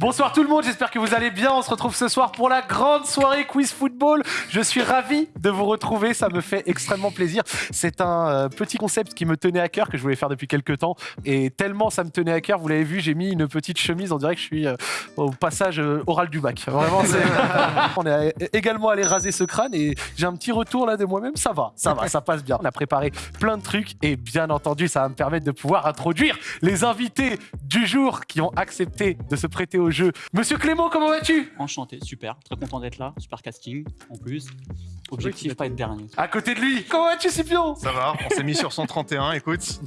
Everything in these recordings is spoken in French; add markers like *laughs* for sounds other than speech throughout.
Bonsoir tout le monde, j'espère que vous allez bien. On se retrouve ce soir pour la grande soirée quiz football. Je suis ravi de vous retrouver, ça me fait extrêmement plaisir. C'est un euh, petit concept qui me tenait à cœur, que je voulais faire depuis quelques temps. Et tellement ça me tenait à cœur, vous l'avez vu, j'ai mis une petite chemise, on dirait que je suis euh, au passage euh, oral du bac. Vraiment, c'est- *laughs* on est également allé raser ce crâne et j'ai un petit retour là de moi-même. Ça va, ça va, ça passe bien. On a préparé plein de trucs et bien entendu, ça va me permettre de pouvoir introduire les invités du jour qui ont accepté de se prêter au Monsieur Clément, comment vas-tu? Enchanté, super, très content d'être là, super casting en plus. Objectif pas être dernier. À côté de lui, comment vas-tu Scipion Ça va, on s'est mis sur 131, écoute. *laughs*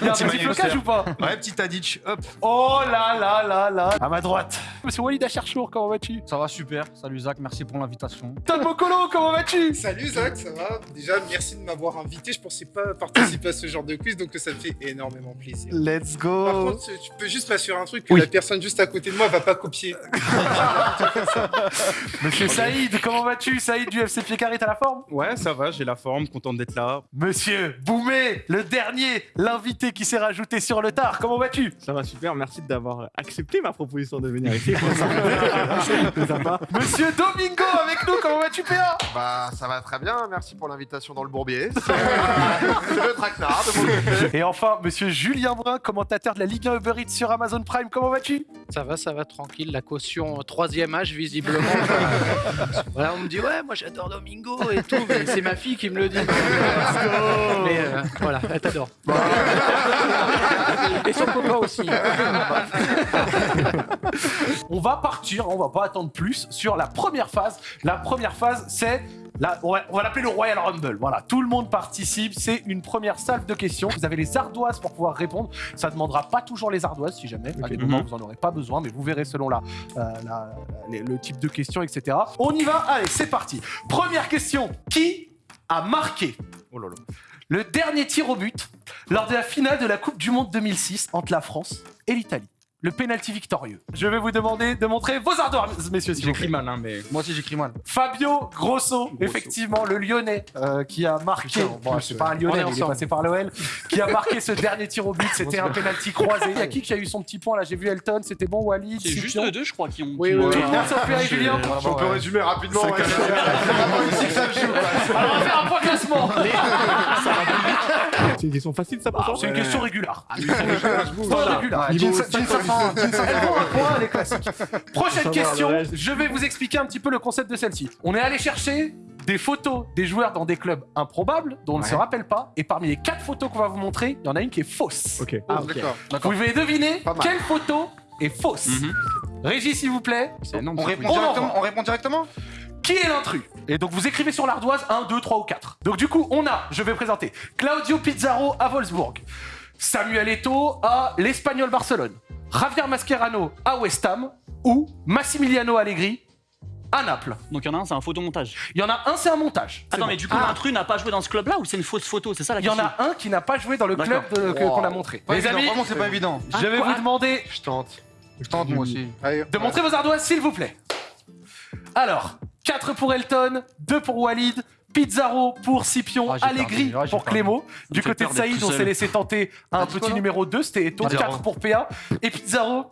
Il y a un Petit blocage ou pas? Ouais, petit Tadic, hop. Oh là là là là À ma droite, Monsieur Walid Acharchour, comment vas-tu? Ça va super, salut Zach, merci pour l'invitation. Todd Mokolo, comment vas-tu? Salut Zach, ça va? Déjà, merci de m'avoir invité. Je pensais pas participer à ce genre de quiz, donc ça me fait énormément plaisir. Let's Par go contre, tu peux juste m'assurer un truc, que Oui. la personne juste à côté de moi va pas copier. *laughs* Monsieur Saïd, comment vas-tu? Saïd du FC T'as la forme? Ouais, ça va, j'ai la forme, content d'être là. Monsieur Boumé, le dernier, l'invité qui s'est rajouté sur le tard, comment vas-tu? Ça va super, merci d'avoir accepté ma proposition de venir ici. C'est *laughs* sympa. *laughs* Monsieur Domingo avec nous, comment vas-tu PA Bah ça va très bien, merci pour l'invitation dans le bourbier. C'est *laughs* le de. Et enfin, monsieur Julien Brun, commentateur de la Ligue 1 Uber Eats sur Amazon Prime, comment vas-tu? Ça va, ça va, tranquille. La caution euh, troisième âge, visiblement. voilà, on me dit, ouais, moi j'adore Domingo et tout, mais c'est ma fille qui me le dit. mais euh, voilà, elle t'adore. *laughs* et son copain aussi. On va partir, on va pas attendre plus sur la première phase. La première phase, c'est la- on va, l'appeler le Royal Rumble. Voilà, tout le monde participe. C'est une première salve de questions. Vous avez les ardoises pour pouvoir répondre. Ça ne demandera pas toujours les ardoises, si jamais. À des moments, vous en aurez pas besoin, mais vous verrez selon la, euh, la- les- le type de questions, etc. On y va. Allez, c'est parti. Première question. Qui a marqué Oh là là. le dernier tir au but lors de la finale de la Coupe du Monde 2006 entre la France et l'Italie? Le penalty victorieux. Je vais vous demander de montrer vos ardoises, messieurs, plaît. J'écris mal, hein, mais. Moi aussi j'écris mal. Fabio Grosso, effectivement, le Lyonnais euh, qui a marqué. Putain, Bon, c'est pas un On Lyonnais, il est passé par l'OL. Qui a marqué ce *laughs* dernier tir au but. C'était un penalty croisé. Il y a qui qui a eu son petit point là? J'ai vu Elton, c'était bon, Walid. C'est juste eux deux, je crois, qui ont. Oui, oui, Pierre et Julien. Si on peut résumer rapidement, c'est vraiment ici que ça se joue. quoi. Alors on va faire un point classement. C'est une question facile, ça, pour toi C'est une question régulière. Voilà. régulière. Ouais, Jean- Jean Safran, Jean Elle Safran. vaut un point, elle est classique. Prochaine question, je vais vous expliquer un petit peu le concept de celle-ci. On est allé chercher des photos des joueurs dans des clubs improbables dont on ne se rappelle pas, et parmi les quatre photos qu'on va vous montrer, il y en a une qui est fausse. Ok. Ah, d'accord. Vous devez deviner quelle photo est fausse. Mhm. Régie, s'il vous plaît. Répond directement. On répond directement Qui est l'intrus Et donc vous écrivez sur l'ardoise 1, 2, 3 ou 4. Donc du coup, on a, je vais présenter, Claudio Pizarro à Wolfsburg, Samuel Eto'o à l'Espagnol Barcelone, Javier Mascherano à West Ham ou Massimiliano Allegri à Naples. Donc il y en a un, c'est un photomontage. Il y en a un, c'est un montage. Attends, bon. mais du coup, Ah, l'intrus n'a pas joué dans ce club-là ou c'est une fausse photo? C'est ça la il y en question a un qui n'a pas joué dans le club qu'on a montré. Pas Les évident, amis, Vraiment, c'est pas évident. je vais vous demander Je tente. Je tente moi aussi. Allez, de montrer vos ardoises, s'il vous plaît. Alors, 4 pour Elton, 2 pour Walid, Pizarro pour Scipion, Ah, Allegri perdu. Ah, pour. Clément. Du côté de Saïd, on s'est laissé tenter un petit numéro 2, c'était Eto, Pizarro. 4 pour PA. Et Pizarro,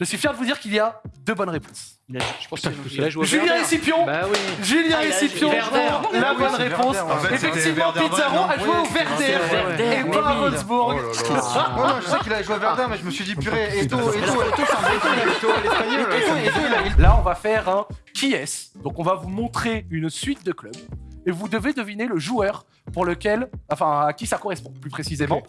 je suis fier de vous dire qu'il y a deux bonnes réponses. Il a- Je pense qu'il a joué au Julien Scipion Bah oui. Julien Ah, ont la Ah oui, bonne réponse. En fait, Effectivement, Pizarro a joué au Werder, et pas à. Wolfsburg. Oh je sais qu'il a joué à Verdun, mais je me suis dit, purée, Eto, Eto, Eto, c'est un Là, on va faire un qui est. Donc, on va vous montrer une suite de clubs et vous devez deviner le joueur pour lequel, enfin, à qui ça correspond, plus précisément.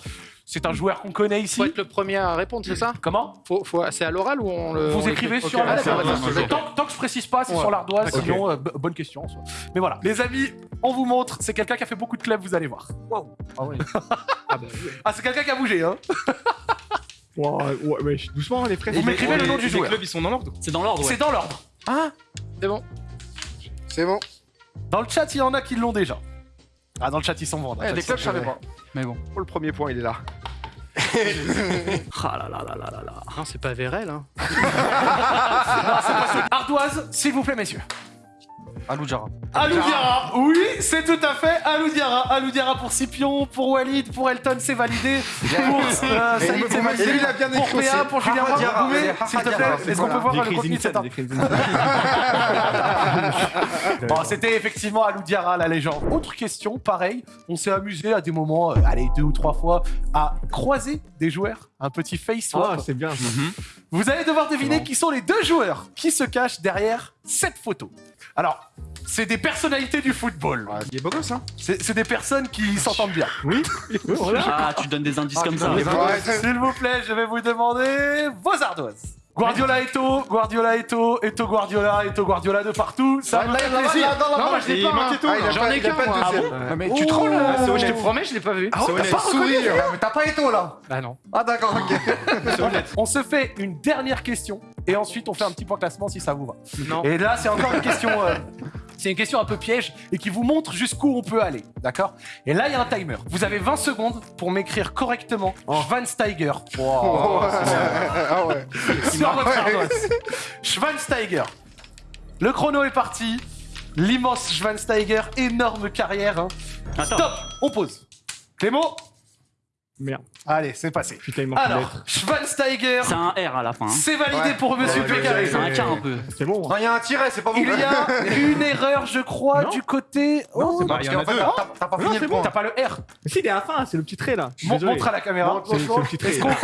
C'est un joueur qu'on connaît ici. Faut être le premier à répondre, c'est ça? Comment? Faut, faut, C'est à l'oral ou on le. Vous on écrivez sur ah, l'ardoise. tant, tant que je précise pas, c'est Ouais. sur l'ardoise, D'accord. sinon, euh, b- bonne question. en soi. Mais voilà, les amis, on vous montre, c'est quelqu'un qui a fait beaucoup de clubs, vous allez voir. Ah ouais. Ah, c'est quelqu'un qui a bougé, hein Ouais, ouais, ouais, doucement, les frères. Vous m'écrivez le nom du Les joueur. clubs, ils sont dans l'ordre. C'est dans l'ordre, ouais. C'est dans l'ordre. C'est bon. c'est bon. Dans le chat, il y en a qui l'ont déjà. Ah, dans le chat, ils sont bons. dans le Eh, chat, Des clubs, je savais pas. Mais bon. Oh, le premier point, il est là. *laughs* Ah là là là là là là. Non, c'est pas Vérel, hein. *laughs* Ardoise, s'il vous plaît, messieurs. Alou Diarra. Alou Diarra, oui, c'est tout à fait Alou Diarra. Alou Diarra pour Scipion, pour Walid, pour Elton, c'est validé. Pour euh, Saïd, c'est validé. Et lui, il a bien Pour écrit PA, pour Julien Haha s'il te plaît, est-ce qu'on peut voir le contenu de cet *laughs* Bon, c'était effectivement Alou Diarra, la légende. Autre question, pareil, on s'est amusé à des moments, euh, allez, deux ou trois fois, à croiser des joueurs, un petit face swap. Ah, c'est bien. ça. Vous allez devoir deviner qui sont les deux joueurs qui se cachent derrière cette photo. Alors, c'est des personnalités du football. Il est beau gosse, hein C'est des personnes qui s'entendent bien. Oui, voilà. Ah, tu donnes des indices Ah, comme ça. S'il vous plaît, je vais vous demander vos ardoises. Guardiola Eto, Guardiola Eto, Eto Guardiola, Eto Guardiola de partout. Ça me fait plaisir. Non, moi je l'ai pas. Ah. J'en ai qu'un. Ah Mais tu trolles, Ah, là, c'est Je te promets, je l'ai pas vu. Ah ouais, C'est t'as pas Sourire. Mais t'as pas Eto, là Bah non. Ah, d'accord, ok. *laughs* On se fait une dernière question et ensuite on fait un petit point classement si ça vous va. Non. Et là, c'est encore une question. C'est une question un peu piège et qui vous montre jusqu'où on peut aller, d'accord? Et là, il y a un timer. Vous avez 20 secondes pour m'écrire correctement Schwansteiger *laughs* Ah ouais. sur votre ardoise. Schwansteiger. Le chrono est parti. L'immense Schwansteiger, énorme carrière. hein. Stop, on pose. Clément? Merde. Allez, c'est passé. Putain, il manque une Alors, lettre. Schwansteiger, C'est un R à la fin. hein. c'est validé Ouais. pour Monsieur Ouais, Pécaré. C'est un K un peu. C'est bon. Non, il y a un tiret, c'est pas bon. Il y a *laughs* une erreur, je crois, Non. du côté. Oh, c'est pas- Parce qu'en fait, t'as- t'as- t'as pas Non, fini c'est le bon. point. T'as pas le R. Mais si, il est à la fin, c'est le petit trait là. Je suis Mon- désolé. montre à la caméra. C'est c'est le petit trait. Est-ce qu'on- Oui,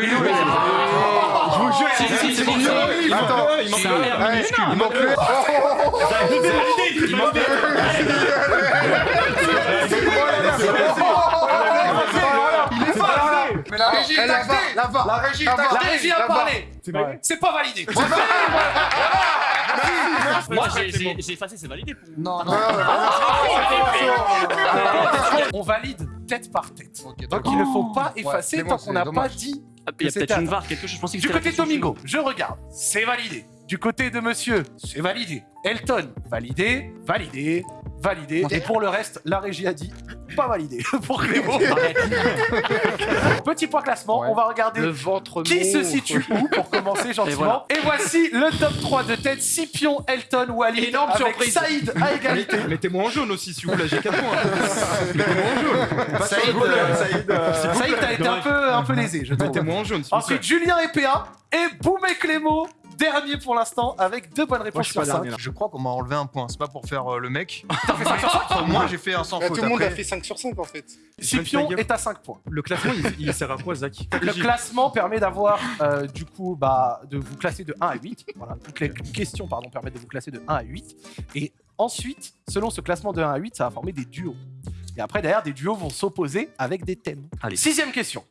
oui, Je vous jure, Si, si, c'est bon. Il manque Attends. il manque C'est un R Ouais, minuscule. il manque le. Il manque Il *laughs* la La va, la régie, La t'as- VAR. La régie a parlé. C'est pas validé. *laughs* Moi, j'ai- effacé, c'est validé. Non, non, On valide tête par tête. Donc il ne faut pas effacer tant qu'on n'a pas dit. Ah, Il y a peut-être une VAR, quelque chose. Je pensais que Du côté question Domingo, je regarde. C'est validé. Du côté de monsieur, c'est validé. Elton, validé, validé, validé. Et pour le reste, la régie a dit pas validé. *laughs* pour Clément. *laughs* Petit point classement, Ouais. on va regarder Le ventre qui se situe où pour commencer gentiment. voilà. Et, voici le top 3 de tête Scipion, Elton, Walid, Énorme avec surprise. Saïd à égalité. Mettez-moi en jaune aussi, s'il vous plaît, j'ai 4 points. *laughs* Saïd, euh, Saïd, t'as été un peu, un peu lésé, je trouve. Mettez-moi en jaune, s'il vous plaît. Ensuite, Julien et PA et Boum et Clément, dernier pour l'instant, avec deux bonnes Moi, réponses je suis sur pas 5. dernier là. Je crois qu'on m'a enlevé un point, c'est pas pour faire euh, le mec. *laughs* T'as fait 5 sur 5 Moi, j'ai fait un sans faute. tout le monde a fait 5 sur 5 en fait. Scipion est à 5 points. Le classement, il, il sert à quoi, Zach *laughs* Le classement permet d'avoir, euh, du coup, bah, de vous classer de 1 à 8. Voilà, toutes les questions, pardon, permettent de vous classer de 1 à 8. Et ensuite, selon ce classement de 1 à 8, ça va former des duos. Et après, derrière, des duos vont s'opposer avec des thèmes. Allez. Sixième question.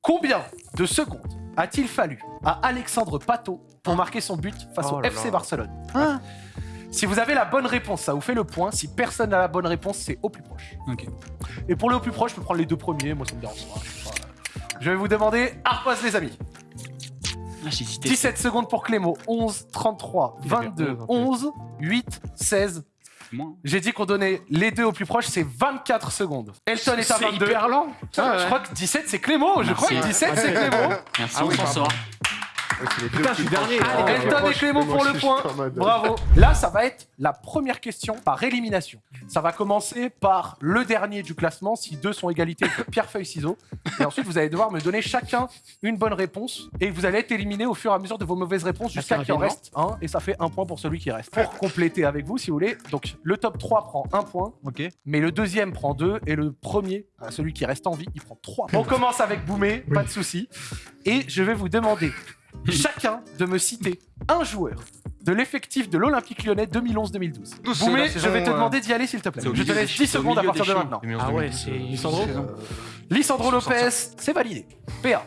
Combien de secondes a-t-il fallu à Alexandre Pato pour marquer son but face Oh au là FC là. Barcelone Si vous avez la bonne réponse, ça vous fait le point. Si personne n'a la bonne réponse, c'est au plus proche. Ok. Et pour le au plus proche, je peux prendre les deux premiers. Moi, ça me dérange pas. Je. Je vais vous demander Arpaz, les amis. Ah, j'ai hésité. 17 secondes pour Clément. 11, 33, Il a fait 22, 11, en 11, 8, 16. C'est moi. J'ai dit qu'on donnait les deux au plus proche, c'est 24 secondes. Elton est à C'est 22. hyper lent. Ah, Je ouais. crois que 17 c'est Clément. Je Merci. crois que 17 c'est Clément. Merci, Ah on oui, s'en pardon. Putain, je suis dernier. Ah. Elton et Clément pour le point. Bravo. *laughs* Là, ça va être la première question par élimination. Ça va commencer par le dernier du classement. Si deux sont égalité, *laughs* pierre, feuille, ciseaux. Et ensuite, vous allez devoir me donner chacun une bonne réponse. Et vous allez être éliminé au fur et à mesure de vos mauvaises réponses jusqu'à qu'il en reste un. Et ça fait un point pour celui qui reste. Pour compléter avec vous, si vous voulez. Donc, le top 3 prend un point. Ok. Mais le deuxième prend deux. Et le premier, celui qui reste en vie, il prend trois. On commence avec Boumé, pas de souci. Et je vais vous demander *laughs* chacun de me citer un joueur de l'effectif de l'Olympique lyonnais 2011-2012. Tous, c'est Boumé, je vais te euh, demander d'y aller s'il te plaît. Je te laisse des 10 chi- c'est au secondes à partir de maintenant. Ah ouais, c'est. Lisandro Lissandro Lopez, c'est validé. PA,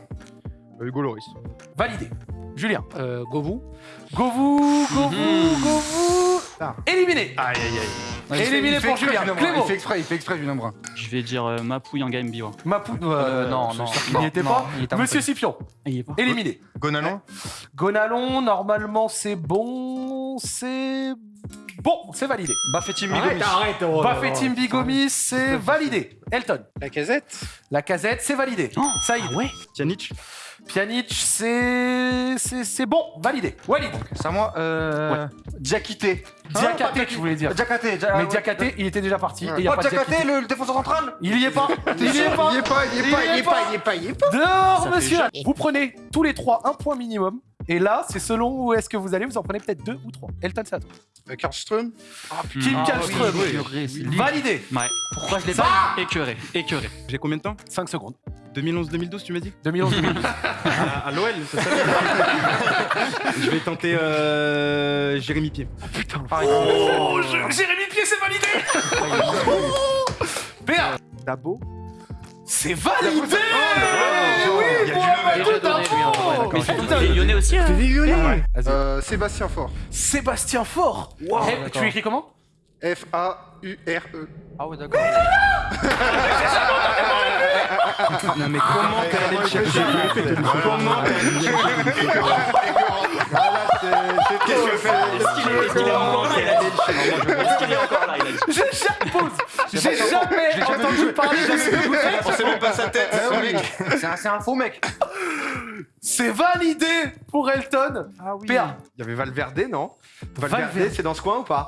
Hugo Loris. validé. Julien, Euh, Govou. Govou, Govou, Mhm. Govou, Ah. éliminé. Aïe, aïe, aïe. Éliminé il fait pour exprès, Julien. Il fait exprès, il fait exprès, Julien Brun. Je vais dire euh, Mapouille en game. Mapou, euh, Euh, non, non, il non, n'y était non, pas. un Monsieur Scipion, il est pas. éliminé. Gonalon Gonalon, normalement c'est bon, c'est bon, c'est validé. Bafetim Arrête, Migomis. arrête. oh, Bafetim oh, Bigomis, c'est validé. Elton, La casette la casette, c'est validé. Oh, Saïd, ah ouais Pjanic. Pjanic, c'est c'est c'est bon, validé. Walid, C'est à moi. Euh... Diakité. Diakate, tu voulais dire. Diakité. Mais Diakate, il était déjà parti. et il y a Oh, pas le, le défenseur central Il y est pas. Il y est pas. Il y est pas, il y est pas, il y est pas, il y est pas, il y est pas, il y est pas. Dehors, monsieur Vous prenez tous les trois un point minimum. Et là, c'est selon où est-ce que vous allez, vous en prenez peut-être deux ou trois. Elton, c'est à toi. Euh, Karlström Kim Kallström. Validé. Ouais. Pourquoi je l'ai pas Écœuré, écœuré. J'ai combien de temps 5 secondes. 2011-2012, tu m'as dit 2011 2012 *laughs* À, à l'OL, c'est ça *laughs* Je vais tenter euh, Jérémy Pied. Oh, je- Jérémy Pied, c'est validé *laughs* PA Dabo C'est validé info. d'accord. Mais surtout, les Lyonnais aussi. hein. Vas-y. Euh, Sébastien Faure. Sébastien Faure Eh, Tu écris comment F-A-U-R-E. Ah ouais, d'accord. *laughs* Non mais comment t'es allé le chercher Comment Qu'est-ce que je fais Est-ce qu'il est, est-ce qu'il est encore là. Est-ce qu'il est encore là. J'ai jamais, pause. J'ai jamais entendu parler de ce On sait même pas sa tête, mec. C'est un, faux mec. C'est validé pour Elton. Ah oui. Il y avait Valverde, non? Valverde, Valverde. c'est dans ce coin ou pas?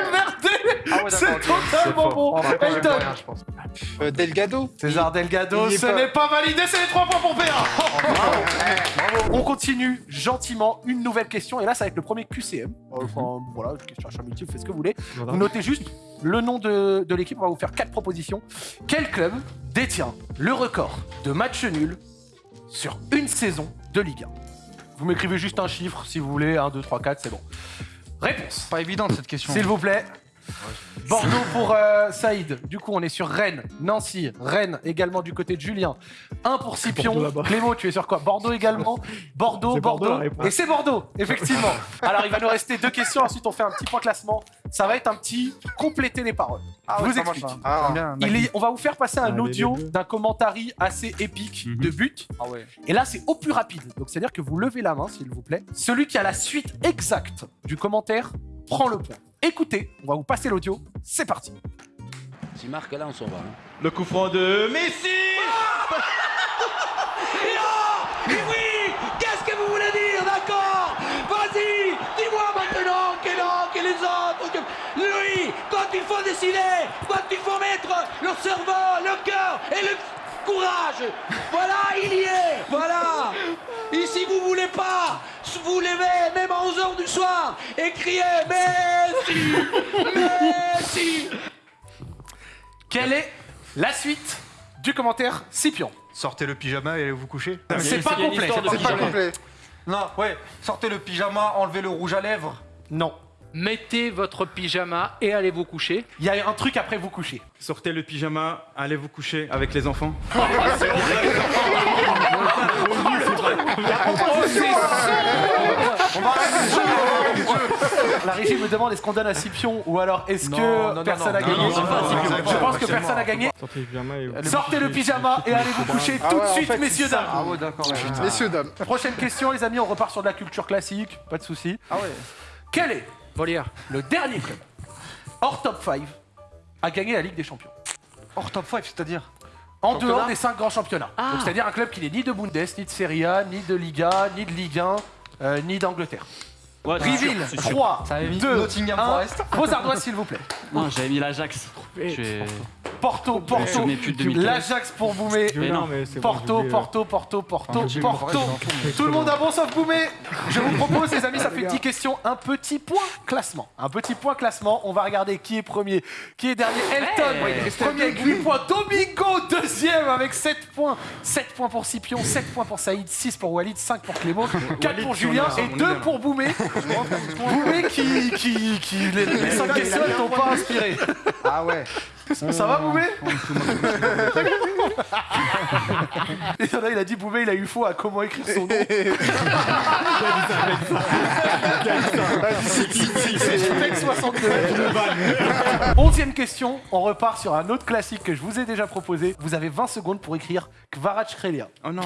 il y a vu, il y a un truc, il y a un truc. Valverde, moi je suis désolé, je suis football solution. Mathieu Valverde C'est totalement bon Elton je pense. Euh, Delgado. César Delgado, ce n'est pas validé, c'est les 3 points pour PA On continue gentiment une nouvelle question, et là ça va être le premier QCM. Enfin voilà, question achat multiple, faites ce que vous voulez. Vous notez juste le nom de, de l'équipe, on va vous faire quatre propositions. Quel club détient le record de matchs nuls sur une saison de Ligue 1 Vous m'écrivez juste un chiffre si vous voulez, 1, 2, 3, 4, c'est bon. Réponse, Pas évidente cette question. s'il vous plaît. Bordeaux pour euh, Saïd. Du coup, on est sur Rennes, Nancy, Rennes également du côté de Julien. 1 pour Scipion. Clément, tu es sur quoi? Bordeaux également? Bordeaux, Bordeaux. Et c'est Bordeaux, effectivement. Alors, il va nous rester deux questions. Ensuite, on fait un petit point classement. Ça va être un petit compléter les paroles. Je vous explique. Ah, Il est- on va vous faire passer un audio d'un commentary assez épique Mhm. de but. Ah ouais. Et là, c'est au plus rapide. Donc, c'est-à-dire que vous levez la main, s'il vous plaît. Celui qui a la suite exacte du commentaire prend le point. Écoutez, on va vous passer l'audio. C'est parti. Si marque là, on s'en va. hein. Le coup franc de Messi Oui Qu'est-ce que vous voulez dire D'accord? Vas-y Dis-moi maintenant que non, que les autres que... Lui, quand il faut décider, quand il faut mettre le cerveau, le cœur et le courage Voilà, il y est Voilà Et si vous voulez pas vous levez même à 11h du soir et criez Messi Messi Quelle est la suite du commentaire Scipion? Sortez le pyjama et allez vous coucher. C'est pas complet. c'est pas complet. Non, ouais, sortez le pyjama, enlevez le rouge à lèvres. Non. Mettez votre pyjama et allez vous coucher. Il y a un truc après vous coucher. Sortez le pyjama, allez vous coucher avec les enfants. La régie me demande est-ce qu'on donne à Scipion ou alors est-ce que personne non, a non, gagné Je pense que personne mort. a gagné. Sortez le pyjama et... Allez vous coucher tout de suite, fait, messieurs, dames. Ah. Messieurs, dames. Prochaine question, les amis, on repart sur de la culture classique, pas de souci. Ah ouais. Quel est Volière. le dernier club hors top 5 à gagner la Ligue des Champions? Hors top 5, c'est-à-dire? En Championnat dehors des 5 grands championnats. Ah. Donc, C'est-à-dire un club qui n'est ni de Bundes, ni de Serie A, ni de Liga, ni de Ligue 1, euh, ni d'Angleterre. Ouais, c'est sûr, Reveal, c'est sûr. 3, Ça avait mis 2, Nottingham 1. Forest. Vos ardoises, s'il vous plaît. Non, j'avais mis l'Ajax. Porto, Porto, souvenais plus de 2015. l'Ajax pour Boumé. Porto. Porto, Porto, Porto, Ah, Porto. Forest, Tout le monde a bon sauf Boumé. Je vous propose, les amis, *laughs* ça fait une petite question, un petit point classement. Un petit point classement. On va regarder qui est premier, qui est dernier. Elton, premier avec 8 points. Domingo, deuxième avec 7 points. 7 points pour Scipion, 7 points pour Saïd, 6 pour Walid, 5 pour Clément, *laughs* 4 pour Julien et on est 2 bien. pour Boumé. Boumé qui, qui, qui les, les 5 questions ne t'ont pas inspiré. Ah ouais. Ça va Boumé *laughs* En a, il a dit Boubé, il a eu faux à comment écrire son nom. C'est Mec 62. Onzième question, on repart sur un autre classique que je vous ai déjà proposé. Vous avez 20 secondes pour écrire Kvaratskhelia. Oh non.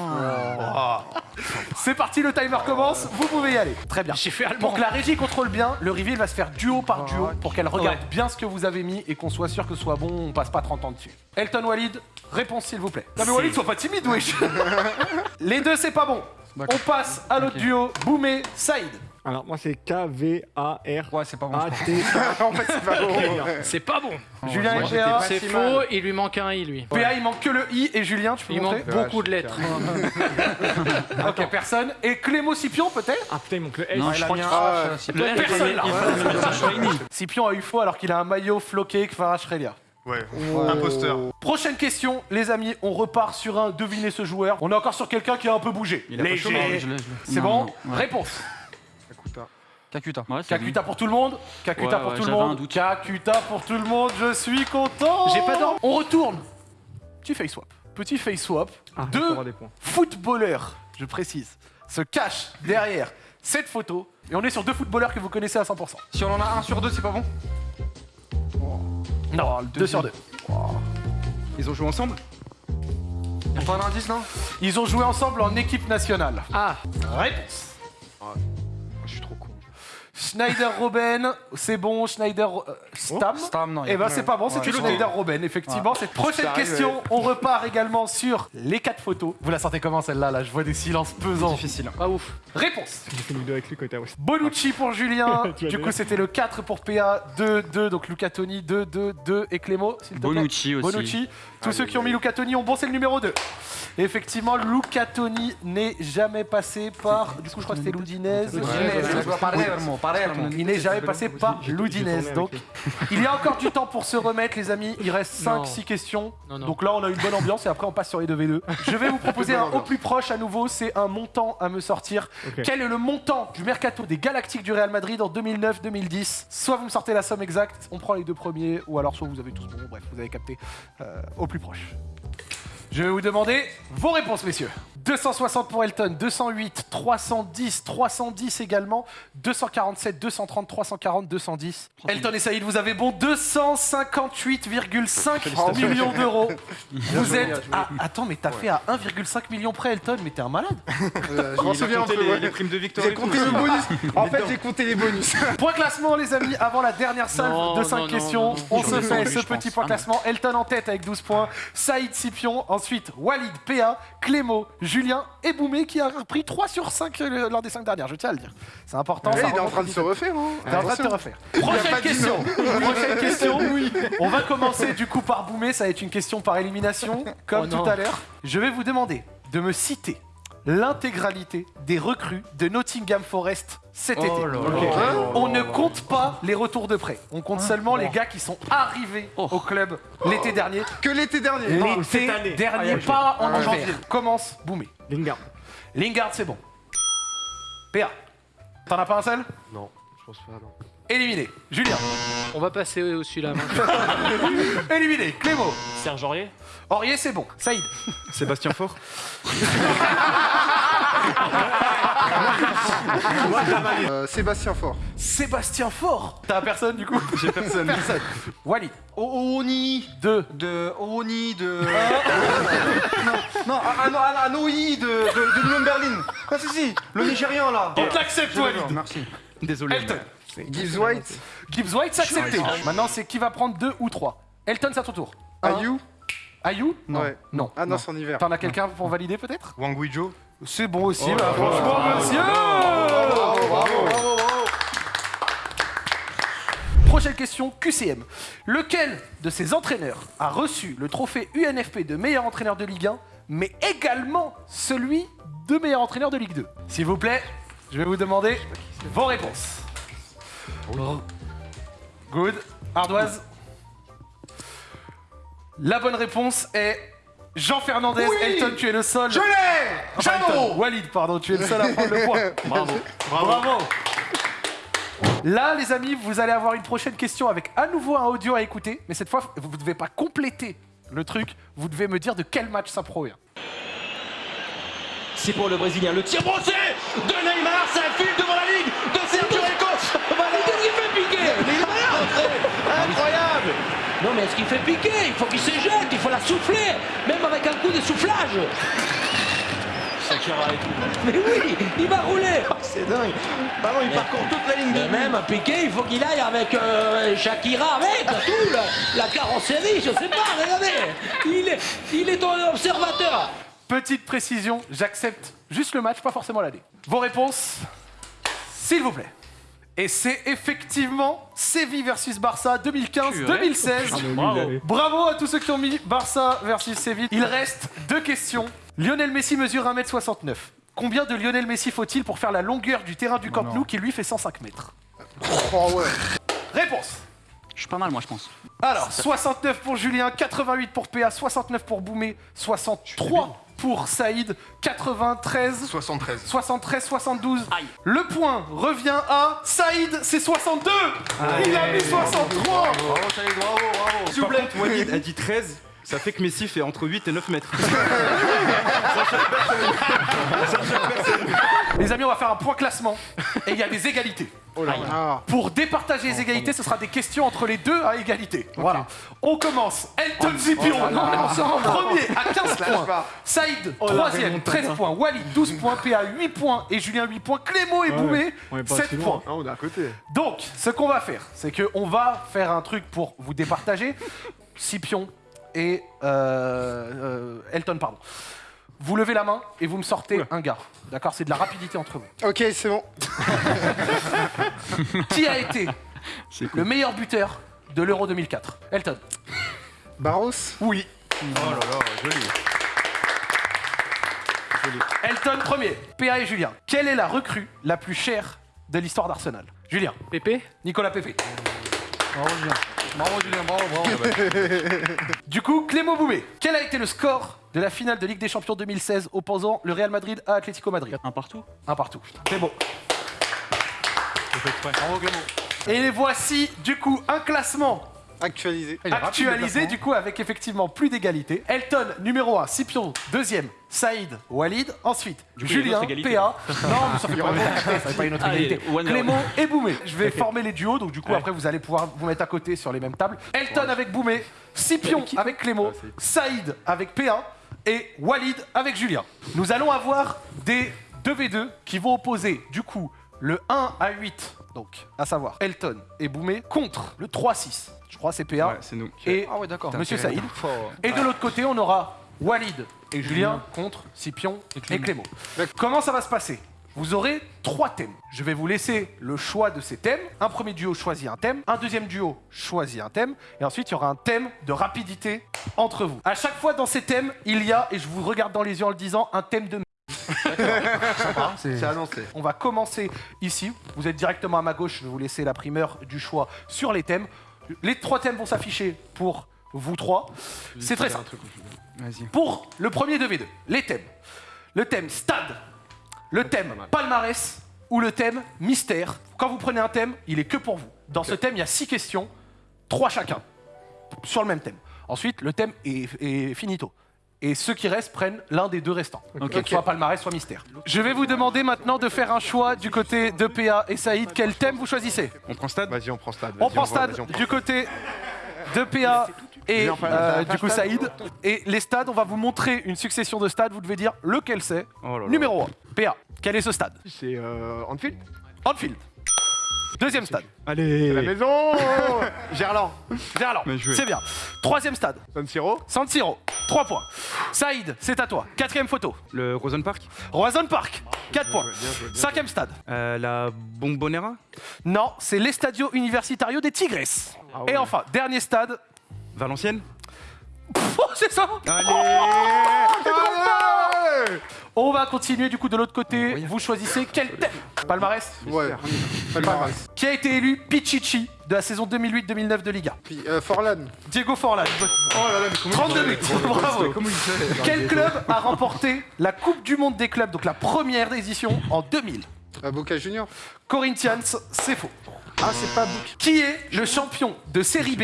C'est parti, le timer commence, vous pouvez y aller. Très bien. J'ai fait allemand. Pour que la régie contrôle bien, le reveal va se faire duo par duo pour qu'elle regarde bien ce que vous avez mis et qu'on soit sûr que ce soit bon, on passe pas 30 ans dessus. Elton Walid, réponse s'il vous plaît. Non mais Walid, sois pas timide, wesh *laughs* Les deux, c'est pas bon. On passe à l'autre duo, Boumé, Saïd. Alors, moi, c'est K-V-A-R. Ouais, c'est pas bon. *laughs* En fait, c'est pas bon. *laughs* C'est pas bon. Julien et PA. C'est faux, il lui manque un i lui. PA, il manque que le I et Julien, tu peux Il manque beaucoup de lettres. Ok, personne. Et Clémo Scipion, peut-être? Ah putain, il manque le L. Non, je crois qu'il Personne, là. Scipion a eu faux alors qu'il a un maillot floqué Kvaratskhelia. Ouais, imposteur. Prochaine question, les amis, on repart sur un devinez ce joueur. On est encore sur quelqu'un qui a un peu bougé. Il a Léger. C'est bon non, ouais. Réponse. Kakuta. Kakuta. Ouais, Kakuta pour tout le monde Kakuta Ouais, pour tout le monde. Kakuta pour tout le monde, je suis content J'ai pas dormi. On retourne. Petit face swap. Petit face swap. Ah, Deux footballeurs, je précise, se cachent derrière cette photo. Et on est sur deux footballeurs que vous connaissez à 100%. Si on en a un sur deux, c'est pas bon? Non, deux sur deux. Ils ont joué ensemble T'as pas un indice, non? Ils ont joué ensemble en équipe nationale. Ah, Réponse. Je suis trop con. Schneider Robben, c'est bon. Schneider euh, Stam. Stam, non. y a Eh ben c'est pas bon, c'était Ouais. Schneider Robben, effectivement. Cette prochaine question, on repart également sur les quatre photos. Vous la sentez comment celle-là Là, je vois des silences pesants. Difficile. pas ouf. Réponse. J'ai fait une vidéo avec lui quand il était à West. Bonucci pour Julien. *laughs* Tu du coup, c'était le 4 pour PA, 2, 2. Donc Luca Toni, 2, 2, 2. Et Clémo, s'il te plaît. Bonucci aussi. Bonucci. Tous ceux qui ont mis Luca Toni ont bon, c'est le numéro 2. Effectivement, Luca Toni n'est jamais passé par. Du coup, je crois que c'était Palermo. Il n'est jamais passé par tourné Donc, il y a encore du temps pour se remettre, les amis. Il reste Non. 5-6 questions. Donc là, on a une bonne ambiance et après, on passe sur les 2v2. Je vais vous proposer un au plus proche à nouveau. C'est un montant à me sortir. Quel est le montant du mercato des Galactiques du Real Madrid en 2009-2010 Soit vous me sortez la somme exacte, on prend les deux premiers, ou alors soit vous avez tous bon. Bref, vous avez capté. Euh, au plus proche. Je vais vous demander vos réponses, messieurs. 260 pour Elton, 208, 310, 310 également, 247, 230, 340, 210. Elton et Saïd, vous avez bon 258,5 *laughs* millions d'euros. Vous êtes à... Attends, mais t'as fait à 1,5 million près, Elton, mais t'es un malade. Euh, je m'en souviens un peu, les, ouais. les primes de victoire. J'ai compté le bonus. *laughs* En fait, j'ai compté les bonus. *laughs* Point classement, les amis, avant la dernière salve Non, de 5 non, non, questions. non, non. On se fait ce petit point classement. Elton en tête avec 12 points, Saïd Scipion, ensuite Walid PA, Clémo, Julien et Boumé qui a repris 3 sur 5 lors des 5 dernières, je tiens à le dire. C'est important. Ça il est en train de se refaire, hein T'es en train de te refaire. Prochaine question. *laughs* Prochaine *laughs* question. On va commencer du coup par Boumé. Ça va être une question par élimination, comme Oh tout à l'heure. Je vais vous demander de me citer l'intégralité des recrues de Nottingham Forest cet été. Oh. Hein On ne compte pas les retours de prêt. On compte seulement les gars qui sont arrivés Oh. au club l'été dernier. Que l'été dernier. L'été cette année. dernier, pas en Ah, janvier. Commence Boumé. Lingard. Lingard, c'est bon. PA. T'en as pas un seul? Non, je pense pas, non. Éliminé. Julien. On va passer au celui-là. *laughs* Éliminé. Clémo. Serge Aurier? Aurier, c'est bon. Saïd. Sébastien Faure *laughs* Euh, Sébastien Faure. Sébastien Faure. T'as personne du coup *laughs* J'ai personne. Personne. Walid. Oni Deux. de Oni de non non un, un, un, un OI de de, de de Berlin. Ah si si le Nigérian là. On te l'accepte, Walid. Merci. Désolé. Elton. Gibbs White. Gibbs White, c'est accepté. Maintenant, c'est qui va prendre deux ou trois Elton, c'est à ton tour. Ayou. Ayou Non. Ouais. Non. Ah non, c'est en hiver. T'en as quelqu'un pour valider peut-être? Wang Guizhou C'est bon aussi, bah, franchement, monsieur Prochaine question, QCM. Lequel de ces entraîneurs a reçu le trophée UNFP de meilleur entraîneur de Ligue 1, mais également celui de meilleur entraîneur de Ligue 2 S'il vous plaît, je vais vous demander vos réponses. Good. Ardoise La bonne réponse est Jean Fernandez. Elton, tu es le seul. Je l'ai Enfin, Elton, Walid, pardon, tu es le seul à prendre le point. *laughs* Bravo. Bravo. Là, les amis, vous allez avoir une prochaine question avec à nouveau un audio à écouter, mais cette fois, vous ne devez pas compléter le truc, vous devez me dire de quel match ça provient. C'est pour le Brésilien. Le tir brossé de Neymar, ça file devant la ligne de Sergio Rico. Voilà. Qu'est-ce qu'il fait piquer Mais il est malin Incroyable Non mais est-ce qu'il fait piquer? Il faut qu'il se jette, il faut la souffler, même avec un coup de soufflage. Shakira et tout. Mais oui, il va rouler Oh, C'est dingue. Ballon, il parcourt toute la ligne de Mais même un piqué, il faut qu'il aille avec euh, Shakira, avec tout, la, la carrosserie, je sais pas, regardez Il est, il est ton observateur Petite précision, j'accepte juste le match, pas forcément l'année. Vos réponses, s'il vous plaît. Et c'est effectivement Séville versus Barça 2015-2016. Bravo. Bravo à tous ceux qui ont mis Barça versus Séville. Il reste deux questions. Lionel Messi mesure 1m69. Combien de Lionel Messi faut-il pour faire la longueur du terrain du Camp Nou qui lui fait 105 mètres Oh ouais. Réponse Je suis pas mal, moi, je pense. Alors, 69 pour Julien, 88 pour PA, 69 pour Boumé, 63 pour Saïd, 93, 73. 73, 72. Le point revient à Saïd, c'est 62 Il a mis 63 Bravo, Saïd, bravo, bravo. S'il vous plaît, Walid a dit 13. Ça fait que Messi fait entre 8 et 9 mètres. *laughs* Les amis, on va faire un point classement et il y a des égalités. Ah. Pour départager les égalités, ce sera des questions entre les deux à égalité. Voilà. On commence. Elton Zipion, premier à 15 points. Saïd, troisième, 13 points. Walid, 12 points. PA, 8 points. Et Julien, 8 points. Clément et Boumé, on est pas si 7 loin. points. On est à côté. Donc, ce qu'on va faire, c'est qu'on va faire un truc pour vous départager. *laughs* Scipion et euh, euh, Elton, pardon. Vous levez la main et vous me sortez un gars. D'accord C'est de la rapidité entre vous. Ok, c'est bon. *laughs* Qui a été le meilleur buteur de l'Euro 2004 Elton. Barros? Oui. Oh là là, joli. Elton premier. PA et Julien. Quelle est la recrue la plus chère de l'histoire d'Arsenal? Julien. Pépé? Nicolas Pépé. Bravo Julien. Bravo Julien, bravo, bravo. *laughs* Du coup, Clément Boubé. Quel a été le score de la finale de Ligue des Champions 2016 opposant le Real Madrid à Atlético Madrid? Un partout Un partout. C'est beau. Bravo Clément. Et les voici, du coup, un classement Actualisé. actualisé, du coup, avec effectivement plus d'égalité. Elton, numéro 1. Scipion, deuxième. Saïd, Walid. Ensuite, coup, Julien. PA. Non, mais ça fait pas, ça fait pas une autre Allez, égalité. one Clément et Boumé. Je vais *laughs* former les duos, donc du coup, Ouais. après, vous allez pouvoir vous mettre à côté sur les mêmes tables. Elton avec Boumé, Scipion avec Clément, Saïd avec PA et Walid avec Julien. Nous allons avoir des 2v2 qui vont opposer, du coup, le 1 à 8, donc à savoir Elton et Boumé, contre le 3-6. Je crois que c'est PA. Ouais, c'est nous. Et Ah ouais, d'accord. Monsieur Saïd. Et de l'autre côté, on aura Walid et Julien contre Scipion et Clément. Comment ça va se passer? Vous aurez trois thèmes. Je vais vous laisser le choix de ces thèmes. Un premier duo choisit un thème, un deuxième duo choisit un thème, et ensuite il y aura un thème de rapidité entre vous. À chaque fois dans ces thèmes, il y a, et je vous regarde dans les yeux en le disant, un thème de C'est annoncé. on va commencer ici. Vous êtes directement à ma gauche. Je vais vous laisser la primeur du choix sur les thèmes. Les trois thèmes vont s'afficher pour vous trois. C'est très simple. Vas-y. Pour le premier 2v2, les thèmes. Le thème stade, le thème palmarès ou le thème mystère. Quand vous prenez un thème, il est que pour vous. Dans ce thème, il y a six questions, trois chacun, sur le même thème. Ensuite, le thème est, est finito. Et ceux qui restent prennent l'un des deux restants. Ok. Soit palmarès, soit mystère. Je vais vous demander maintenant de faire un choix du côté de PA et Saïd. Quel thème vous choisissez On prend stade Vas-y, on prend stade. On prend stade vas-y, on prend. du côté de PA et euh, du coup. Saïd. Et les stades, on va vous montrer une succession de stades. Vous devez dire lequel c'est. Oh. Numéro 1, PA. Quel est ce stade C'est euh, Anfield Anfield. Deuxième stade, Allez La maison *laughs* Gerland. Gerland. C'est bien. Troisième stade, San Siro San Siro. 3 points. Saïd, c'est à toi. Quatrième photo, Le Rosen Park Roison Park. 4 points. Cinquième stade. Euh, La Bombonera Non, c'est l'Estadio Universitario des Tigres. Ah Et enfin, dernier stade. Valenciennes Oh, c'est ça Allez On va continuer du coup de l'autre côté. Vous choisissez quel thème Palmarès Ouais. Palmarès. Qui a été élu Pichichi de la saison 2008-2009 de Liga Puis euh, Forlan. Diego Forlan. Oh là là, mais comment 32 buts. Bravo. Comment il fait Quel club a remporté la Coupe du Monde des clubs, donc la première édition, en 2000 Ah, Boca Junior Corinthians, c'est faux. Ah, c'est pas Boca. Qui est le champion de Série B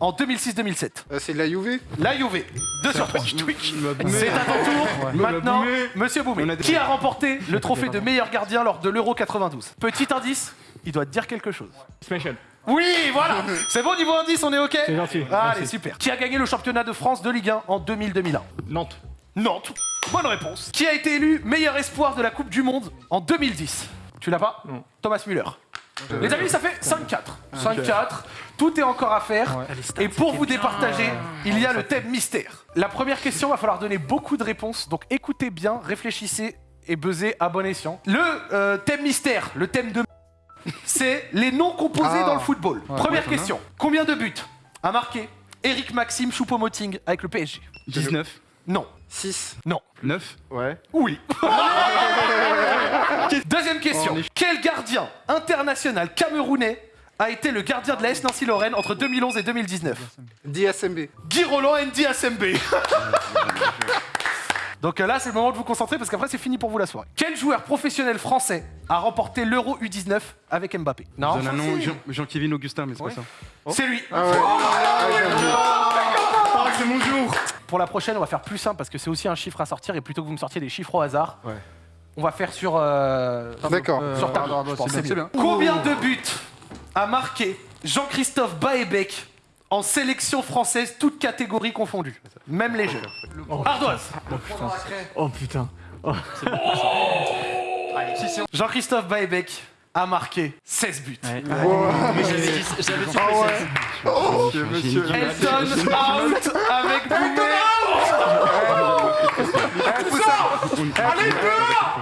en 2006-2007 Ah, c'est la Juve La Juve. 2 sur 3. C'est à ton tour. Maintenant, Monsieur Boumé. Qui a remporté le trophée de meilleur gardien lors de l'Euro 92 Petit indice, il doit te dire quelque chose. Special. Oui, voilà *laughs* C'est bon, niveau indice, on est OK? C'est gentil. Allez, Merci. super. Qui a gagné le championnat de France de Ligue 1 en 2000-2001 Nantes. Nantes. Bonne réponse. Qui a été élu meilleur espoir de la Coupe du Monde en 2010 Tu l'as pas? Non. Thomas Müller. Les amis, ça fait 5-4. 5-4. Tout est encore à faire. Et pour vous départager, il y a le thème mystère. La première question, va falloir donner beaucoup de réponses. Donc écoutez bien, réfléchissez et buzzez à bon escient. Le euh, thème mystère, le thème de *laughs* c'est les noms composés Ah. dans le football. Ouais, Première ouais, question. Combien de buts a marqué Eric Maxime Choupo-Moting avec le PSG 19. Non. 6. Non. 9. Ouais. Oui. Deuxième question. Quel gardien international camerounais a été le gardien de la S Nancy Lorraine entre 2011 et 2019 DSMB. Guy Roland Andy SMB. Donc euh, là, c'est le moment de vous concentrer parce qu'après, c'est fini pour vous la soirée. Quel joueur professionnel français a remporté l'Euro U19 avec Mbappé Non. Donne un nom, Jean- Jean-Kévin Augustin, mais c'est pas ça. C'est lui. Ah ouais. Ah, c'est mon jour Pour la prochaine, on va faire plus simple parce que c'est aussi un chiffre à sortir et plutôt que vous me sortiez des chiffres au hasard, Ouais. on va faire sur euh, D'accord. sur pense, c'est mieux. Combien de buts a marqué Jean-Christophe Baebec en sélection française, toutes catégories confondues, même les jeunes Ardoise. Oh putain. Jean-Christophe Baebec a marqué 16 buts. Ouais. Mais j'avais dit, j'avais dit que c'est- Elton out avec Boumet.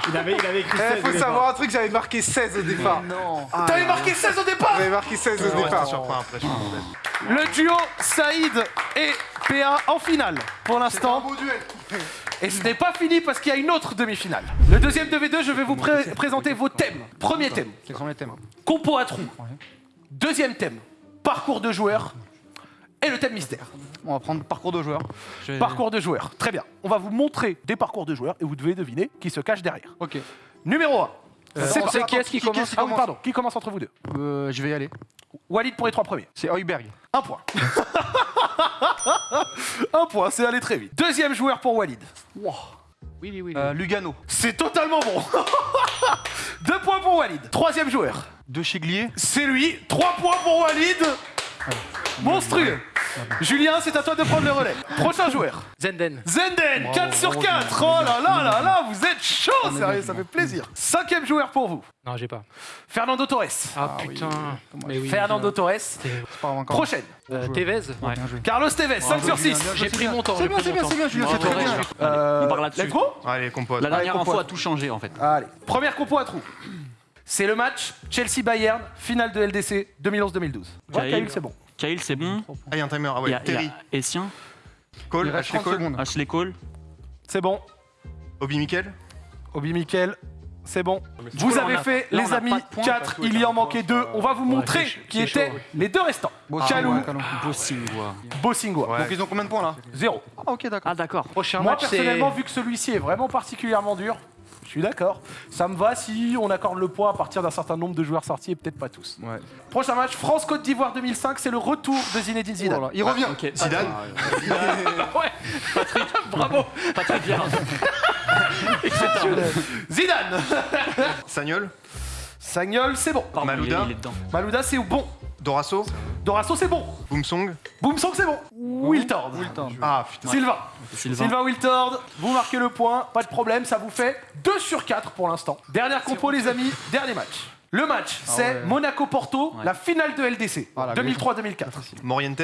Il avait, il avait écrit Eh, 16 faut au départ. savoir un truc, j'avais marqué 16 au départ. T'avais marqué 16 au départ J'avais marqué 16 au départ. Le duo Saïd et PA en finale pour l'instant. Et ce n'est pas fini parce qu'il y a une autre demi-finale. Le deuxième de V2, je vais vous pré- présenter vos thèmes. Premier thème, Quels sont les thèmes compo à trous. Deuxième thème, parcours de joueur. Et le thème mystère, On va prendre parcours de joueur. Je- parcours de joueur. Très bien. On va vous montrer des parcours de joueurs et vous devez deviner qui se cache derrière. Ok. Numéro 1. On sait qui est-ce qui commence Ah oui, pardon, qui commence entre vous deux Euh, je vais y aller. Walid pour les trois premiers. C'est Heuberg. Un point. *laughs* Un point, c'est allé très vite. Deuxième joueur pour Walid. Oui, oui, oui. Euh, Lugano. C'est totalement bon. *laughs* Deux points pour Walid. Troisième joueur. De Chiglier. C'est lui. Trois points pour Walid. Monstrueux. Julien, c'est à toi de prendre le relais. Prochain joueur. Zenden. Zenden, 4 sur 4. Oh là là là là, vous êtes chaud, sérieux, ça fait plaisir. Cinquième joueur pour vous. Non, j'ai pas. Fernando Torres. Ah, putain. Mais oui. Fernando Torres. Prochaine. Euh, Tevez. Ouais. Carlos Tevez, 5 sur 6. J'ai pris mon temps. C'est bien, c'est bien, c'est bien, Julien, c'est très bien. Euh, On part là-dessus. Allez. La dernière info a tout changé en fait. Allez, première compo à trous. C'est le match Chelsea-Bayern, finale de LDC 2011-2012. Ouais, Cahill. Cahill, c'est bon. Kyle, c'est bon. Ah, il y a un timer. Ah ouais, a, il y a Terry. Essien, Cole, Il reste Ashley 30 Cole. secondes. Ashley Cole. C'est bon. Obi Mikel. Obi Mikel, c'est bon. Du Vous avez fait, là, les amis, pas de points, 4, il y en manquait 2. On va vous montrer qui étaient les deux restants. Ouais, Calou. Bossingwa. Bossingwa. Donc ils ont combien de points là? 0. Ah ok d'accord. Ah d'accord. Prochain Moi, match, personnellement, vu que celui-ci est vraiment particulièrement dur, suis d'accord. Ça me va si on accorde le point à partir d'un certain nombre de joueurs sortis et peut-être pas tous. Ouais. Prochain match, France-Côte d'Ivoire 2005, c'est le retour de Zinedine Zidane. Oh là, Il revient. Zidane. *laughs* Ouais, bravo. *laughs* Patrick. Zidane. Sagnol. Sagnol, c'est bon. Pardon, il est- Malouda. Il est dedans. Malouda, c'est bon. Dorasso. Dorasso, c'est bon. Boomsong. Boomsong, c'est bon. Wiltord. Ah putain. Sylvain. Sylvain. Sylvain Wiltord, vous marquez le point, pas de problème, ça vous fait 2 sur 4 pour l'instant. Dernière compo les amis, dernier match. Le match, c'est ouais. Monaco-Porto, Ouais. la finale de LDC, Ah, la 2003-2004. Morientes.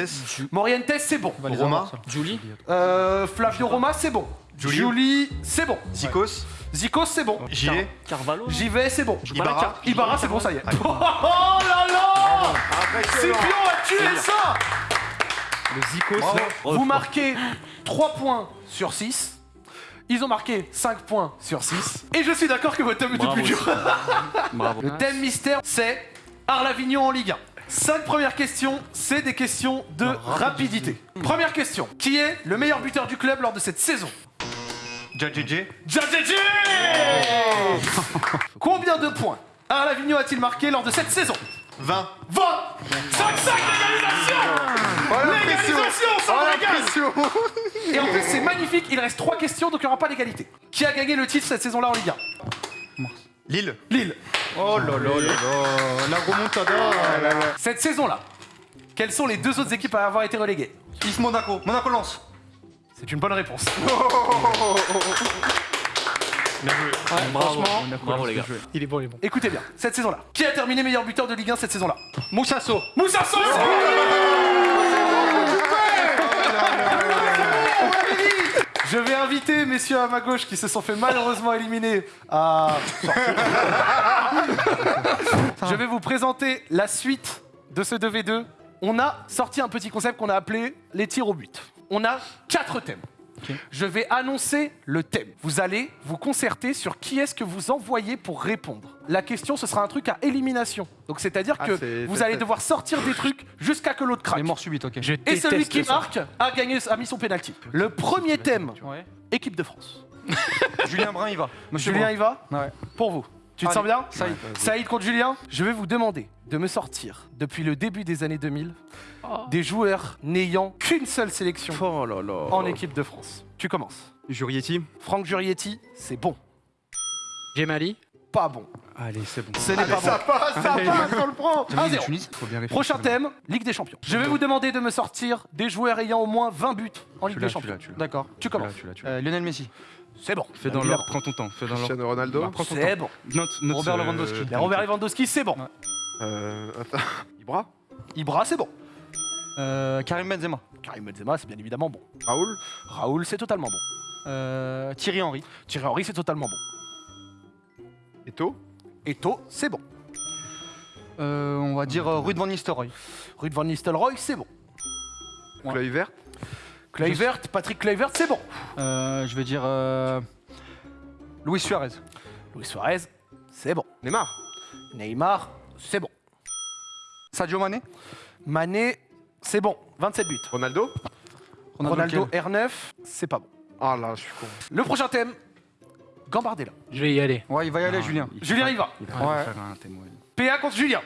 Morientes, c'est bon. Roma. Julie. Euh, Flavio Roma, c'est bon. Julie. Julie, c'est bon. Zikos. Zikos, c'est bon. Gilet. Carvalho. J'y vais, c'est bon. Ibarra. Ibarra, c'est bon, ça y est. *laughs* Oh là là Scipion a tué ça Le Zico, Vous marquez 3 points sur 6. Ils ont marqué 5 points sur 6. Et je suis d'accord que votre thème Bravo. plus dur. *laughs* Bravo. Le thème mystère, c'est Arles-Avignon en Ligue 1. Cinq premières questions, c'est des questions de rapidité. Première question. Qui est le meilleur buteur du club lors de cette saison? JJJ. Jadjedje *laughs* Combien de points Alain Lavigno a-t-il marqué lors de cette saison 20. 20 5-5 l'égalisation Oh la pression L'égalisation, ça Oh *laughs* Et en plus, c'est magnifique, il reste 3 questions, donc il n'y aura pas d'égalité. Qui a gagné le titre cette saison-là en Ligue 1 Lille. Lille. Oh là là là là. La remontada. Cette saison-là, quelles sont les deux autres équipes à avoir été reléguées? Is Monaco. Monaco lance. C'est une bonne réponse. *laughs* Bravo, bravo les gars. Il est bon, il est bon. Écoutez bien, cette saison-là, qui a terminé meilleur buteur de Ligue 1 cette saison-là? Moussasso. Moussa Sow Je vais inviter messieurs à ma gauche qui se sont fait malheureusement éliminer à *laughs* Je vais vous présenter la suite de ce 2v2. On a sorti un petit concept qu'on a appelé les tirs au but. On a quatre thèmes. Je vais annoncer le thème. Vous allez vous concerter sur qui est-ce que vous envoyez pour répondre. La question, ce sera un truc à élimination. Donc c'est-à-dire Ah, que vous allez devoir sortir des trucs jusqu'à que l'autre craque. Les morts subites, ok. Et celui qui marque a gagné, a mis son penalty. Le premier thème, Ouais. équipe de France. *laughs* Julien Brun, il va. Monsieur Julien, Brun. il va Ouais. Pour vous. Tu te Allez, sens bien Saïd. Saïd contre Julien Je vais vous demander de me sortir, depuis le début des années 2000, des joueurs n'ayant qu'une seule sélection Oh là là. en équipe de France. Tu commences. Jurietti. Franck Jurietti, c'est bon. Gemali. Pas bon. Allez, c'est bon. Ce n'est pas Ça bon. passe, ça passe, on le prend 1-0. Tunis. Faut bien réfléchir. Prochain thème, Ligue des Champions. Je vais vous demander de me sortir des joueurs ayant au moins 20 buts en Ligue des Champions. D'accord. Tu commences. Euh, Lionel Messi. C'est bon. Fais dans l'ordre, prends ton temps. Fais dans l'ordre. Cristiano Ronaldo. Bah, prends ton C'est temps. bon. Note, note, Robert euh, Lewandowski. Robert Lewandowski, c'est bon. Euh, attends. *laughs* Ibra. Ibra, c'est bon. Euh, Karim Benzema. Karim Benzema, c'est bien évidemment bon. Raoul. Raoul, c'est totalement bon. Euh, Thierry Henry. Thierry Henry, c'est totalement bon. Eto. Eto, c'est bon. Euh, on va dire euh, Ruud van Nistelrooy. Ruud van Nistelrooy, c'est bon. Ouais. Kluivert. Kluivert, Patrick Kluivert, c'est bon. Euh, je vais dire euh, Luis Suarez. Luis Suarez, c'est bon. Neymar. Neymar, c'est bon. Sadio Mané. Mané, c'est bon. 27 buts. Ronaldo. Ronaldo, lequel R9, c'est pas bon. Ah là, je suis con. Le prochain thème, Gambardella. Je vais y aller. Ouais, il va y aller, Julien. Julien, il va. Il va Ouais. faire un thème, ouais. PA contre Julien.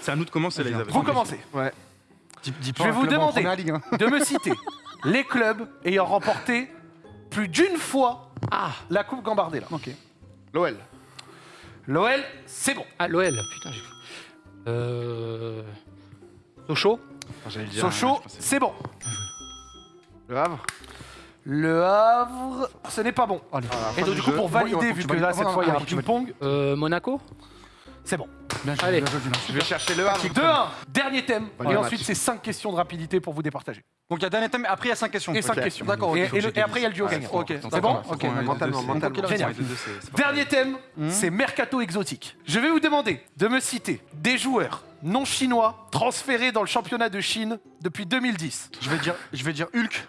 C'est à nous de commencer là, Isabelle. Vous commencez. Dis, dis Je vais vous en demander première ligue, hein. de me citer *laughs* les clubs ayant remporté plus d'une fois la Coupe Gambardella. Ok. L'OL. L'OL, c'est bon. Ah, l'OL. Putain, j'ai. Euh. Sochaux. Sochaux, c'est bon. Le Havre. Le Havre, ce n'est pas bon. Allez. Et donc, du coup, pour valider, vu que là, cette fois, il y a un ping-pong, Euh, Monaco. c'est bon. Bien joué, Allez. bien joué, Julien. Je vais chercher le Havre. 2-1, dernier thème. Et ensuite, c'est 5 questions de rapidité pour vous départager. Donc il y a dernier thème, après il y a 5 questions. Et 5 Ok. questions. D'accord, ok. Et, le- après, il y a le duo gagnant. Ok, C'est bon ok. Mentalement, mentalement. Génial. Dernier thème, Hmm. c'est mercato exotique. Je vais vous demander de me citer des joueurs non chinois transférés dans le championnat de Chine depuis 2010. Je vais dire, je vais dire Hulk.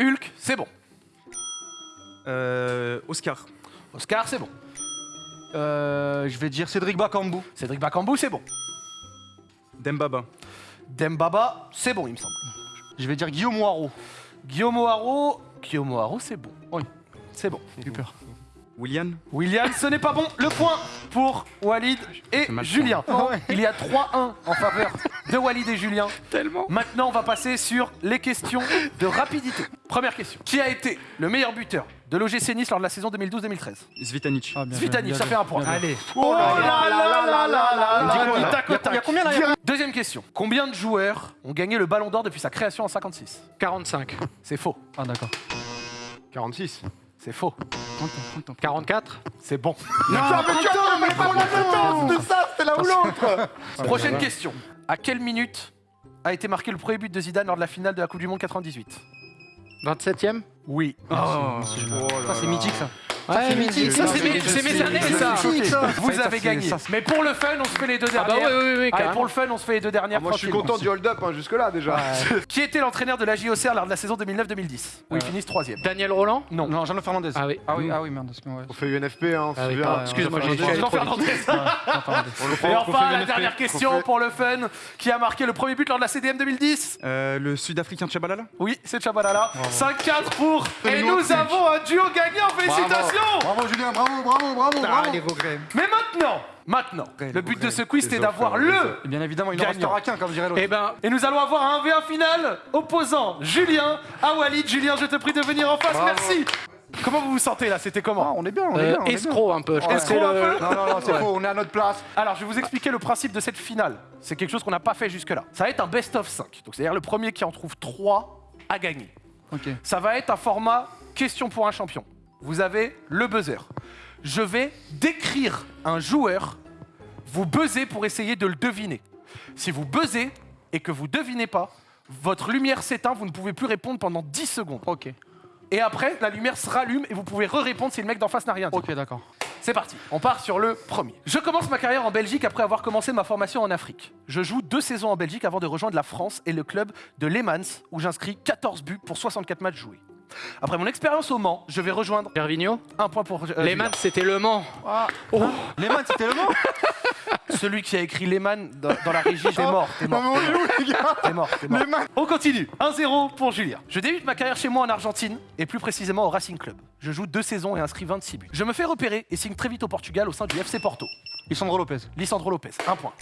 Hulk, c'est bon. Euh, Oscar. Oscar, c'est bon. Euh, je vais dire Cédric Bakambu. Cédric Bakambu, c'est bon. Dembaba. Dembaba, c'est bon, il me semble. Je vais dire Guillaume Waro. Guillaume Haro, Guillaume Haro, c'est bon. Oui. C'est bon. Super. William. William, ce n'est pas bon. Le point pour Walid et Julien. Il y a 3-1 en faveur de Walid et Julien. Tellement. Maintenant, on va passer sur les questions de rapidité. Première question. Qui a été le meilleur buteur de l'OGC Nice lors de la saison 2012-2013 Zvitanic. Ah, bien Zvitanic, joué, ça bien fait un point. Allez. Oh là là là là là là Il y a combien, Deuxième question. Combien de joueurs ont gagné le Ballon d'Or depuis sa création en 56 45. C'est faux. Ah d'accord. 46. C'est faux. 44. C'est bon. Non, mais putain, mais pas le temps de ça, c'était là ou l'autre Prochaine question. À quelle minute a été marqué le premier but de Zidane lors de la finale de la Coupe du Monde 98 27ème. Oui. Ça c'est mythique ça. Ouais, ça. c'est mes, années, ça. Vous avez gagné. Mais pour le fun, on se fait les deux Ah bah dernières. oui, oui, oui, pour le fun, on se fait les deux dernières. Moi, je suis content du hold-up hein, jusque-là déjà. *laughs* Qui était l'entraîneur de la JOCR lors de la saison 2009-2010 Où ils Euh, finissent troisième. Daniel Roland. Non. Non, Jean-Luc Fernandez. Ah oui. Ah oui, ah oui, merde. On fait UNFP, hein, on se Ah oui, souvient. pardon, excuse-moi, j'ai- j'ai- Jean Fernandez. Et enfin, la dernière question pour le fun. Qui a marqué le premier but lors de la CDM 2010 Euh, le Sud-Africain Tchabalala. Oui, c'est Chabalala. 5-4 pour. Et nous avons un duo gagnant. Félicitations Bravo Julien, bravo, bravo, bravo, Ah, bravo. les regrets. Mais maintenant, maintenant, le but de ce quiz, c'est d'avoir le Et bien évidemment, il restera qu'un, comme dirait l'autre. Eh ben, Et nous allons avoir un 1v1 final opposant Julien à Walid. Julien, je te prie de venir en face, Bravo. merci. Comment vous vous sentez là? C'était Ah, comment on est bien, on est euh, bien. on est bien. escroc un peu. Je Ouais. Escroc un peu? Non, non, non, c'est faux, on est à notre place. Alors, je vais vous expliquer le principe de cette finale. C'est quelque chose qu'on n'a pas fait jusque-là. Ça va être un best of 5. Donc, c'est-à-dire le premier qui en trouve 3 à gagner. Ok. Ça va être un format question pour un champion. Vous avez le buzzer. Je vais décrire un joueur. Vous buzzez pour essayer de le deviner. Si vous buzzez et que vous devinez pas, votre lumière s'éteint, vous ne pouvez plus répondre pendant 10 secondes. Ok, Et après, la lumière se rallume et vous pouvez re-répondre si le mec d'en face n'a rien dit. ok, d'accord. C'est parti, on part sur le premier. Je commence ma carrière en Belgique après avoir commencé ma formation en Afrique. Je joue deux saisons en Belgique avant de rejoindre la France et le club de Lehmans où j'inscris 14 buts pour 64 matchs joués. Après mon expérience au Mans, je vais rejoindre Gervinho un point pour euh, Lehmann, c'était Le Mans. Les mains, c'était le mot *laughs* Celui qui a écrit Lehmann dans, dans la régie, t'es mort, t'es Non, mort, mais on est où, les gars t'es mort, t'es mort. On continue. 1-0 pour Julien. Je débute ma carrière chez moi en Argentine et plus précisément au Racing Club. Je joue deux saisons et inscris 26 buts. Je me fais repérer et signe très vite au Portugal au sein du FC Porto. Lisandro Lopez. Lisandro Lopez, un point.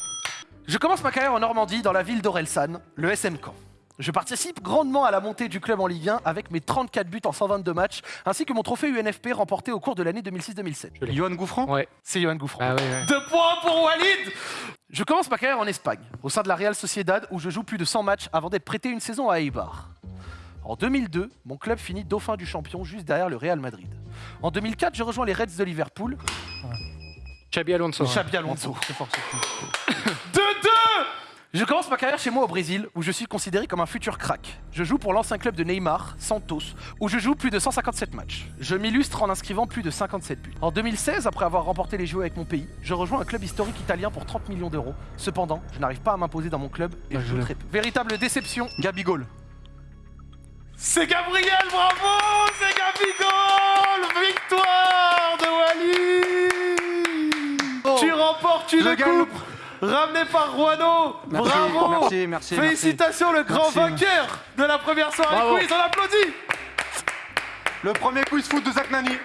Je commence ma carrière en Normandie, dans la ville d'Orelsan, le SM Caen. Je participe grandement à la montée du club en Ligue 1 avec mes 34 buts en 122 matchs, ainsi que mon trophée UNFP remporté au cours de l'année 2006-2007. Johan Gouffran Ouais. C'est Johan Gouffran. Ah ouais, ouais. Deux points pour Walid Je commence ma carrière en Espagne, au sein de la Real Sociedad, où je joue plus de 100 matchs avant d'être prêté une saison à Eibar. En 2002, mon club finit dauphin du champion juste derrière le Real Madrid. En 2004, je rejoins les Reds de Liverpool. Xabi Alonso. Alonso. C'est fort. 2-2 Je commence ma carrière chez moi au Brésil, où je suis considéré comme un futur crack. Je joue pour l'ancien club de Neymar, Santos, où je joue plus de 157 matchs. Je m'illustre en inscrivant plus de 57 buts. En 2016, après avoir remporté les Jeux avec mon pays, je rejoins un club historique italien pour 30 millions d'euros. Cependant, je n'arrive pas à m'imposer dans mon club et je joue très peu. Véritable déception. Gabigol. C'est Gabriel, bravo C'est Gabigol Victoire de Wally Tu remportes une coupe ramenée par Juano Merci, Bravo merci, merci, Félicitations, le grand Merci. vainqueur de la première soirée Bravo. quiz, on applaudit Le premier quiz foot de Zach Nani.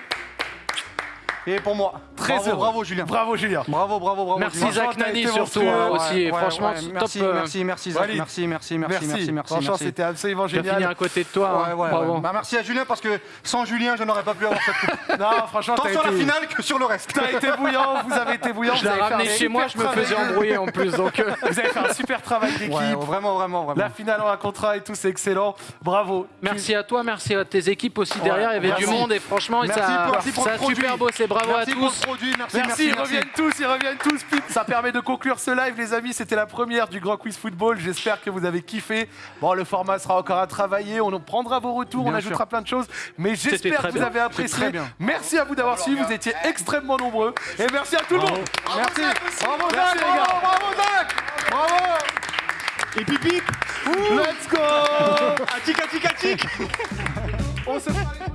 Et pour moi. Très bravo, heureux. bravo Julien. Bravo Julien Bravo, bravo, bravo. Merci. Zach Nani surtout hein, Ouais, aussi. Ouais, Franchement, ouais, top. merci, euh, merci, merci, Zach. Merci, merci, merci, merci, merci, Franchement, c'était absolument Je vais finir génial. à côté de toi. Ouais, hein. Bravo. Bah, merci à Julien parce que sans Julien, je n'aurais pas pu avoir cette coupe. *laughs* Non, franchement, Tant sur la finale que sur le reste. T'as été bouillant, vous avez été bouillant. Je l'ai ramené chez moi, je me faisais embrouiller en plus. Donc, euh, Vous avez fait un super travail d'équipe. Vraiment, vraiment, vraiment. La finale en un contrat et tout, c'est excellent. Bravo. merci à toi, merci à tes équipes aussi derrière. Il y avait du monde et franchement, ça, a super bossé. Bravo merci à pour produit, merci, Merci, merci, ils merci. reviennent tous, ils reviennent tous. Ça permet de conclure ce live, les amis. C'était la première du Grand Quiz Football. J'espère que vous avez kiffé. Bon, le format sera encore à travailler. On en prendra vos retours, on ajoutera sûr. plein de choses. Mais j'espère que vous bien. avez apprécié. très bien. Merci à vous d'avoir suivi. Vous étiez extrêmement nombreux. Et merci à tout le monde. Merci. Bravo, Merci, Zach. les gars. Bravo, bravo, Zach. Bravo. Et pipi Let's go Atik, atik, atik On se fera les-